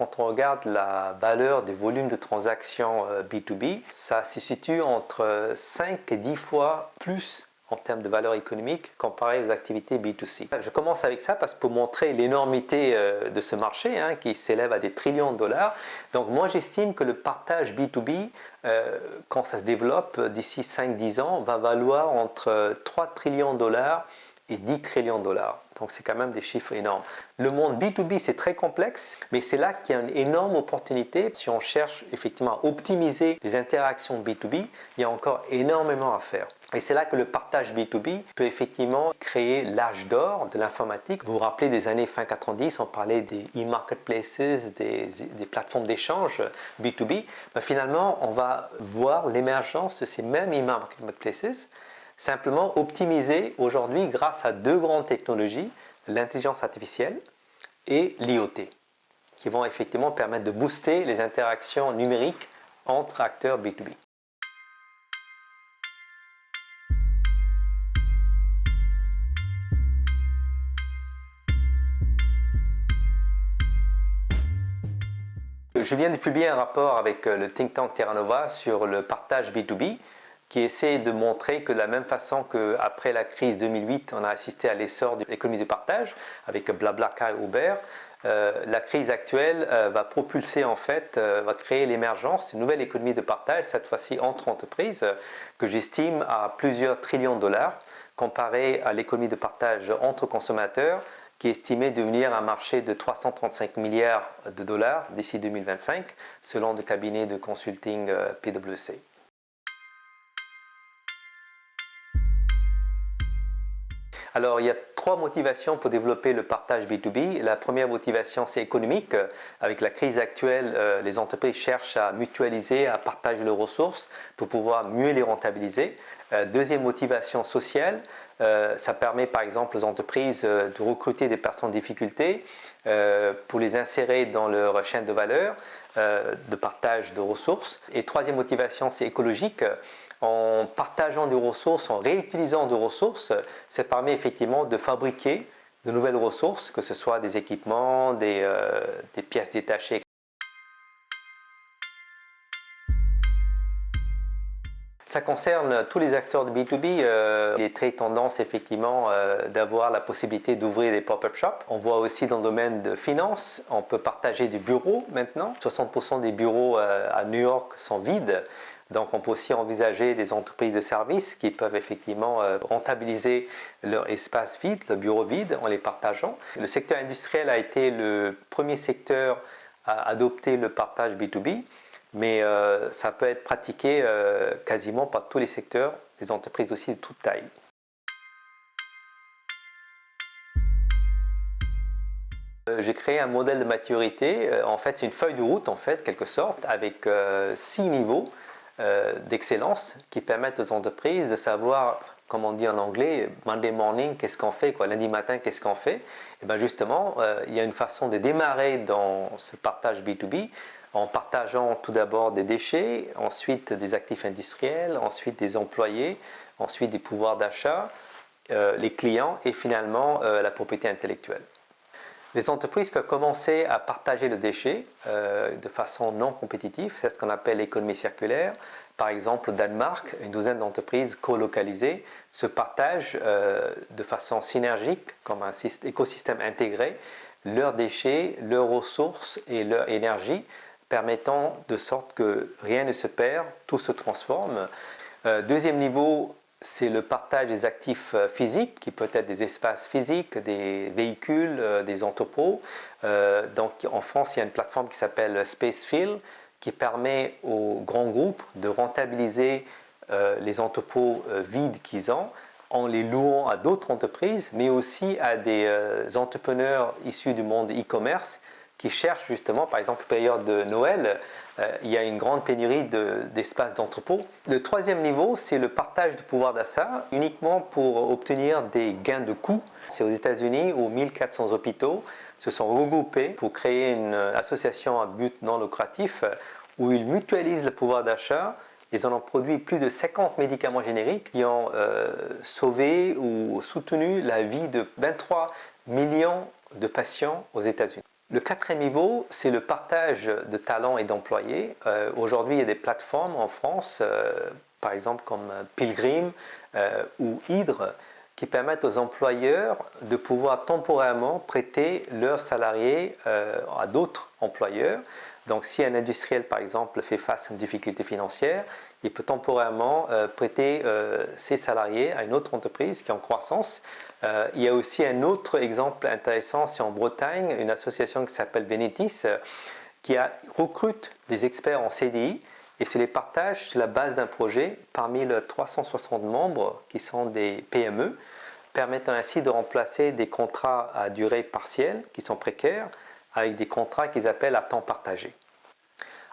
Quand on regarde la valeur des volumes de transactions B2B, ça se situe entre 5 et 10 fois plus en termes de valeur économique comparé aux activités B2C. Je commence avec ça parce que pour montrer l'énormité euh, de ce marché hein, qui s'élève à des trillions de dollars. Donc moi j'estime que le partage B2B, euh, quand ça se développe d'ici 5-10 ans, va valoir entre 3 trillions de dollars et 10 trillions de dollars. Donc c'est quand même des chiffres énormes. Le monde B2B c'est très complexe, mais c'est là qu'il y a une énorme opportunité. Si on cherche effectivement à optimiser les interactions B2B, il y a encore énormément à faire. Et c'est là que le partage B2B peut effectivement créer l'âge d'or de l'informatique. Vous vous rappelez des années fin 90, on parlait des e-marketplaces, des, plateformes d'échange B2B. Ben, finalement, on va voir l'émergence de ces mêmes e-marketplaces simplement optimisées aujourd'hui grâce à deux grandes technologies, l'intelligence artificielle et l'IoT, qui vont effectivement permettre de booster les interactions numériques entre acteurs B2B. Je viens de publier un rapport avec euh, le think tank Terra Nova sur le partage B2B qui essaie de montrer que de la même façon qu'après la crise 2008, on a assisté à l'essor de l'économie de partage avec Blablacar et Uber, euh, la crise actuelle euh, va propulser en fait, va créer l'émergence d'une nouvelle économie de partage, cette fois-ci entre entreprises, que j'estime à plusieurs trillions de dollars, comparé à l'économie de partage entre consommateurs, qui est estimé devenir un marché de 335 milliards de dollars d'ici 2025, selon le cabinet de consulting euh, PwC. Alors, il y a trois motivations pour développer le partage B2B. La première motivation, c'est économique. Avec la crise actuelle, euh, les entreprises cherchent à mutualiser, à partager leurs ressources pour pouvoir mieux les rentabiliser. Euh, deuxième motivation sociale, euh, ça permet par exemple aux entreprises de recruter des personnes en difficulté pour les insérer dans leur chaîne de valeur, de partage de ressources. Et troisième motivation, c'est écologique en partageant des ressources, en réutilisant des ressources, ça permet effectivement de fabriquer de nouvelles ressources, que ce soit des équipements, des, euh, pièces détachées, Ça concerne tous les acteurs de B2B. Euh, il est très tendance effectivement euh, d'avoir la possibilité d'ouvrir des pop-up shops. On voit aussi dans le domaine de finance, on peut partager des bureaux maintenant. 60% des bureaux à New York sont vides. Donc on peut aussi envisager des entreprises de services qui peuvent effectivement euh, rentabiliser leur espace vide, le bureau vide, en les partageant. Le secteur industriel a été le premier secteur à adopter le partage B2B, mais euh, ça peut être pratiqué euh, quasiment par tous les secteurs, des entreprises aussi de toute taille. J'ai créé un modèle de maturité, en fait c'est une feuille de route en fait, quelque sorte, avec six niveaux d'excellence qui permettent aux entreprises de savoir, comme on dit en anglais, Monday morning, qu'est-ce qu'on fait, quoi, lundi matin, qu'est-ce qu'on fait. Et bien justement, euh, il y a une façon de démarrer dans ce partage B2B en partageant tout d'abord des déchets, ensuite des actifs industriels, ensuite des employés, ensuite des pouvoirs d'achat, euh, les clients et finalement la propriété intellectuelle. Les entreprises peuvent commencer à partager le déchet euh, de façon non compétitive, c'est ce qu'on appelle l'économie circulaire. Par exemple, au Danemark, une douzaine d'entreprises co-localisées se partagent euh, de façon synergique, comme un écosystème intégré, leurs déchets, leurs ressources et leur énergie, permettant de sorte que rien ne se perd, tout se transforme. Euh, deuxième niveau, c'est le partage des actifs euh, physiques, qui peut être des espaces physiques, des véhicules, euh, des entrepôts. Euh, donc en France, il y a une plateforme qui s'appelle Spacefill, qui permet aux grands groupes de rentabiliser les entrepôts vides qu'ils ont en les louant à d'autres entreprises, mais aussi à des entrepreneurs issus du monde e-commerce qui cherchent justement, par exemple, période de Noël, euh, il y a une grande pénurie d'espaces d'entrepôt. Le troisième niveau, c'est le partage du pouvoir d'achat, uniquement pour obtenir des gains de coûts. C'est aux États-Unis où 1400 hôpitaux se sont regroupés pour créer une association à but non lucratif où ils mutualisent le pouvoir d'achat ils en ont produit plus de 50 médicaments génériques qui ont euh, sauvé ou soutenu la vie de 23 millions de patients aux États-Unis. Le quatrième niveau, c'est le partage de talents et d'employés. Euh, aujourd'hui, il y a des plateformes en France, euh, par exemple comme Pilgrim euh, ou Hydre, qui permettent aux employeurs de pouvoir temporairement prêter leurs salariés à d'autres employeurs. Donc si un industriel, par exemple, fait face à une difficulté financière, il peut temporairement prêter ses salariés à une autre entreprise qui est en croissance. Euh, il y a aussi un autre exemple intéressant, c'est en Bretagne, une association qui s'appelle Benetis, euh, qui a, recrute des experts en CDI et se les partage sur la base d'un projet parmi les 360 membres qui sont des PME, permettant ainsi de remplacer des contrats à durée partielle qui sont précaires avec des contrats qu'ils appellent à temps partagé.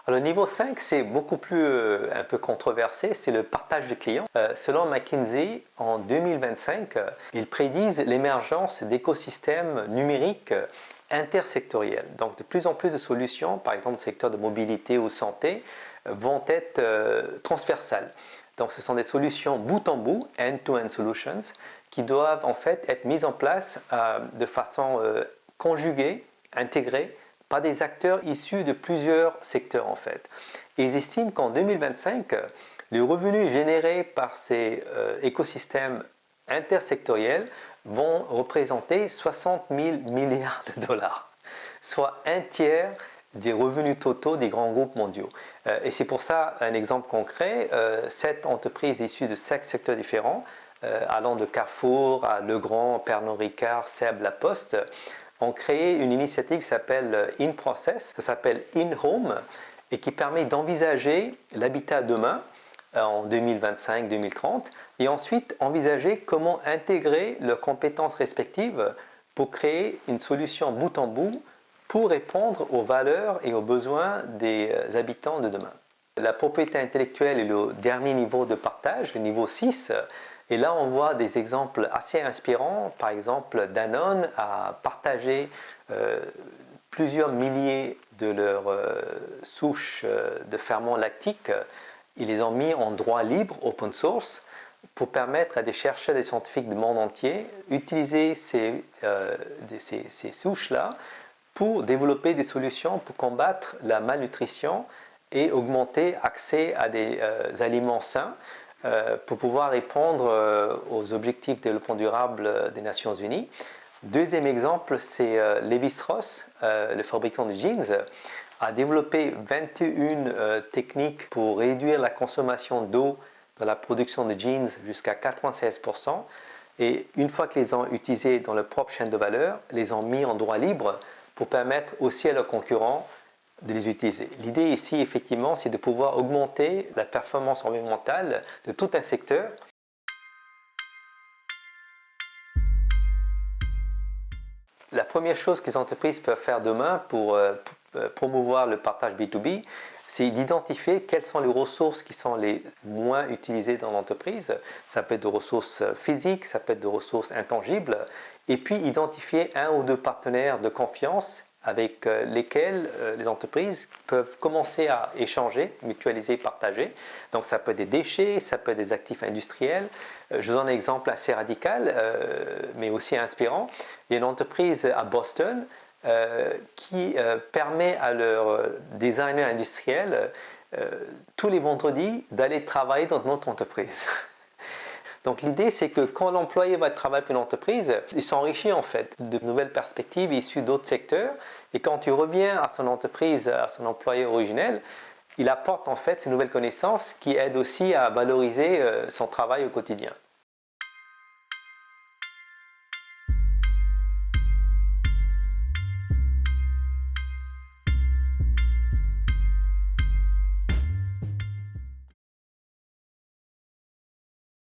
Le niveau 5, c'est beaucoup plus euh, un peu controversé, c'est le partage de clients. Euh, selon McKinsey, en 2025, euh, ils prédisent l'émergence d'écosystèmes numériques intersectoriels. Donc de plus en plus de solutions, par exemple le secteur de mobilité ou santé, vont être transversales. Donc ce sont des solutions bout en bout, end-to-end solutions, qui doivent en fait être mises en place de façon conjuguée, intégrée, par des acteurs issus de plusieurs secteurs en fait. ils estiment qu'en 2025, les revenus générés par ces euh, écosystèmes intersectoriels vont représenter 60 000 milliards de dollars, soit un tiers des revenus totaux des grands groupes mondiaux. Euh, et c'est pour ça, un exemple concret, euh, cette entreprise issue de cinq secteurs différents, allant de Carrefour à Legrand, Pernod Ricard, Seb, La Poste, ont créé une initiative qui s'appelle euh, In Process, ça s'appelle In Home et qui permet d'envisager l'habitat demain euh, en 2025-2030 et ensuite envisager comment intégrer leurs compétences respectives pour créer une solution bout en bout pour répondre aux valeurs et aux besoins des euh, habitants de demain. La propriété intellectuelle est le dernier niveau de partage, le niveau 6, et là, on voit des exemples assez inspirants. Par exemple, Danone a partagé euh, plusieurs milliers de leurs euh, souches euh, de ferments lactiques. Ils les ont mis en droit libre, open source, pour permettre à des chercheurs, des scientifiques du monde entier d'utiliser ces, ces souches-là pour développer des solutions pour combattre la malnutrition et augmenter l'accès à des aliments sains. Euh, pour pouvoir répondre euh, aux objectifs de développement durable des Nations Unies. Deuxième exemple, c'est euh, Levi-Strauss, le fabricant de jeans, a développé 21 techniques pour réduire la consommation d'eau dans la production de jeans jusqu'à 96%. Et une fois qu'ils les ont utilisés dans leur propre chaîne de valeur, les ont mis en droit libre pour permettre aussi à leurs concurrents de les utiliser. L'idée ici, effectivement, c'est de pouvoir augmenter la performance environnementale de tout un secteur. La première chose que les entreprises peuvent faire demain pour, euh, euh, promouvoir le partage B2B, c'est d'identifier quelles sont les ressources qui sont les moins utilisées dans l'entreprise. Ça peut être de ressources physiques, ça peut être de ressources intangibles. Et puis identifier un ou deux partenaires de confiance avec euh, lesquels euh, les entreprises peuvent commencer à échanger, mutualiser, partager. Donc ça peut être des déchets, ça peut être des actifs industriels. Euh, je vous donne un exemple assez radical, mais aussi inspirant. Il y a une entreprise à Boston qui permet à leurs designers industriels tous les vendredis d'aller travailler dans une autre entreprise. Donc l'idée c'est que quand l'employé va travailler pour une entreprise, il s'enrichit en fait de nouvelles perspectives issues d'autres secteurs et quand il revient à son entreprise, à son employé originel, il apporte en fait ces nouvelles connaissances qui aident aussi à valoriser euh, son travail au quotidien.